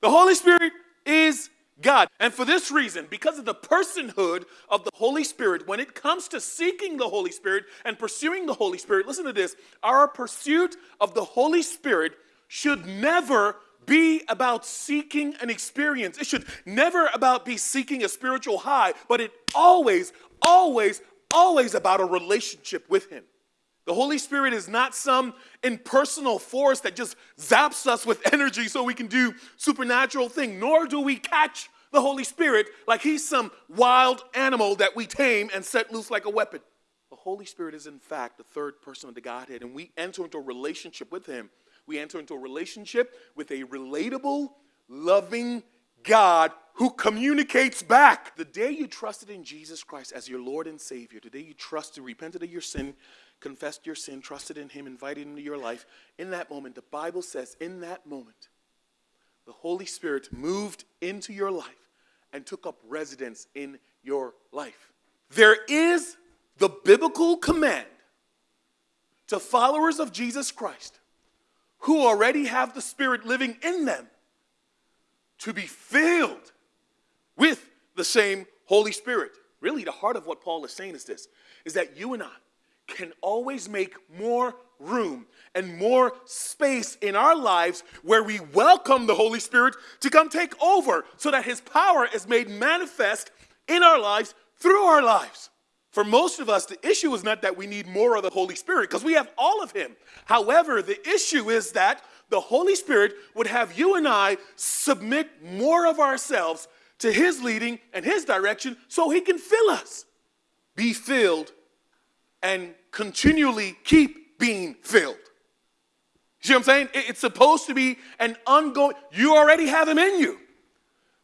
The Holy Spirit is God. And for this reason, because of the personhood of the Holy Spirit, when it comes to seeking the Holy Spirit and pursuing the Holy Spirit, listen to this our pursuit of the Holy Spirit should never be about seeking an experience. It should never about be seeking a spiritual high, but it always, always, always about a relationship with Him. The Holy Spirit is not some impersonal force that just zaps us with energy so we can do supernatural thing, nor do we catch the Holy Spirit like he's some wild animal that we tame and set loose like a weapon. The Holy Spirit is in fact the third person of the Godhead and we enter into a relationship with him. We enter into a relationship with a relatable, loving God who communicates back. The day you trusted in Jesus Christ as your Lord and Savior, the day you trusted, repented of your sin, confessed your sin, trusted in Him, invited Him into your life, in that moment, the Bible says, in that moment, the Holy Spirit moved into your life and took up residence in your life. There is the biblical command to followers of Jesus Christ who already have the Spirit living in them to be filled with the same Holy Spirit. Really, the heart of what Paul is saying is this is that you and I can always make more room and more space in our lives where we welcome the Holy Spirit to come take over so that His power is made manifest in our lives through our lives. For most of us, the issue is not that we need more of the Holy Spirit because we have all of Him. However, the issue is that the Holy Spirit would have you and I submit more of ourselves to His leading and His direction so He can fill us. Be filled and continually keep being filled. You see what I'm saying? It's supposed to be an ongoing, you already have him in you.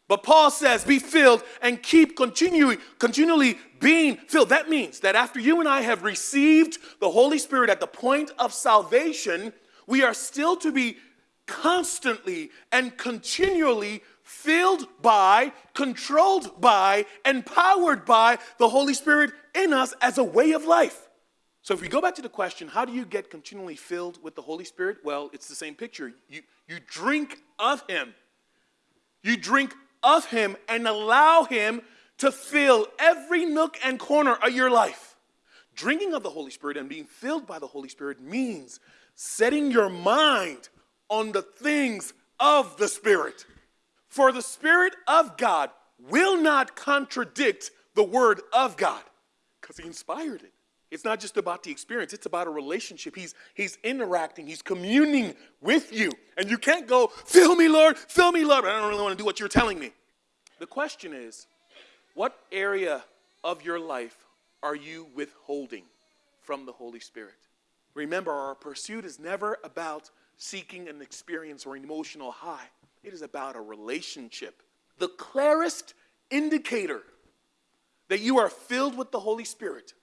But Paul says, be filled and keep continually, continually being filled. That means that after you and I have received the Holy Spirit at the point of salvation, we are still to be constantly and continually filled by, controlled by, empowered by the Holy Spirit in us as a way of life. So if we go back to the question, how do you get continually filled with the Holy Spirit? Well, it's the same picture. You, you drink of Him. You drink of Him and allow Him to fill every nook and corner of your life. Drinking of the Holy Spirit and being filled by the Holy Spirit means setting your mind on the things of the Spirit. For the Spirit of God will not contradict the Word of God because He inspired it. It's not just about the experience, it's about a relationship. He's, he's interacting, he's communing with you. And you can't go, fill me, Lord, fill me, Lord. I don't really want to do what you're telling me. The question is, what area of your life are you withholding from the Holy Spirit? Remember, our pursuit is never about seeking an experience or an emotional high, it is about a relationship. The clearest indicator that you are filled with the Holy Spirit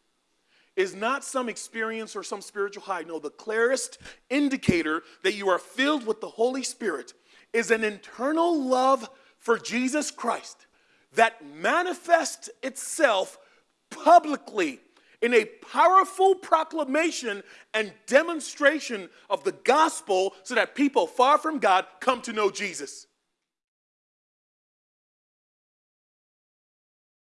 is not some experience or some spiritual high. No, the clearest indicator that you are filled with the Holy Spirit is an internal love for Jesus Christ that manifests itself publicly in a powerful proclamation and demonstration of the gospel so that people far from God come to know Jesus.